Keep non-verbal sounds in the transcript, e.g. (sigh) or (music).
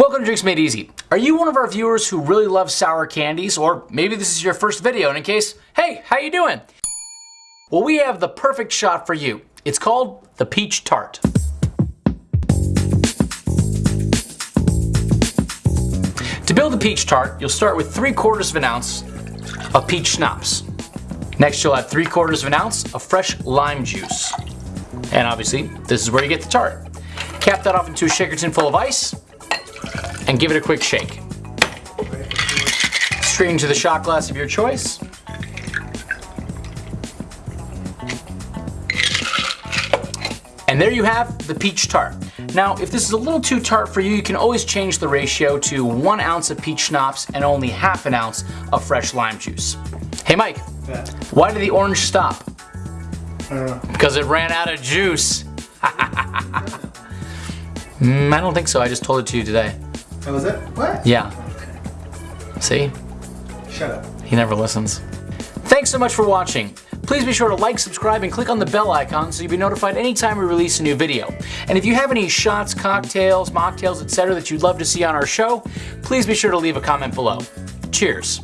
Welcome to Drinks Made Easy. Are you one of our viewers who really loves sour candies? Or maybe this is your first video and in case, hey, how you doing? Well, we have the perfect shot for you. It's called the Peach Tart. To build the peach tart, you'll start with 3 quarters of an ounce of peach schnapps. Next, you'll add 3 quarters of an ounce of fresh lime juice. And obviously, this is where you get the tart. Cap that off into a shaker tin full of ice and give it a quick shake. Straight into the shot glass of your choice. And there you have the peach tart. Now, if this is a little too tart for you, you can always change the ratio to one ounce of peach schnapps and only half an ounce of fresh lime juice. Hey Mike, Yeah. why did the orange stop? I don't know. Because it ran out of juice. mm, (laughs) I don't think so, I just told it to you today. That was it? What? Yeah. See? Shut up. He never listens. Thanks so much for watching. Please be sure to like, subscribe, and click on the bell icon so you'll be notified anytime we release a new video. And if you have any shots, cocktails, mocktails, etc. that you'd love to see on our show, please be sure to leave a comment below. Cheers.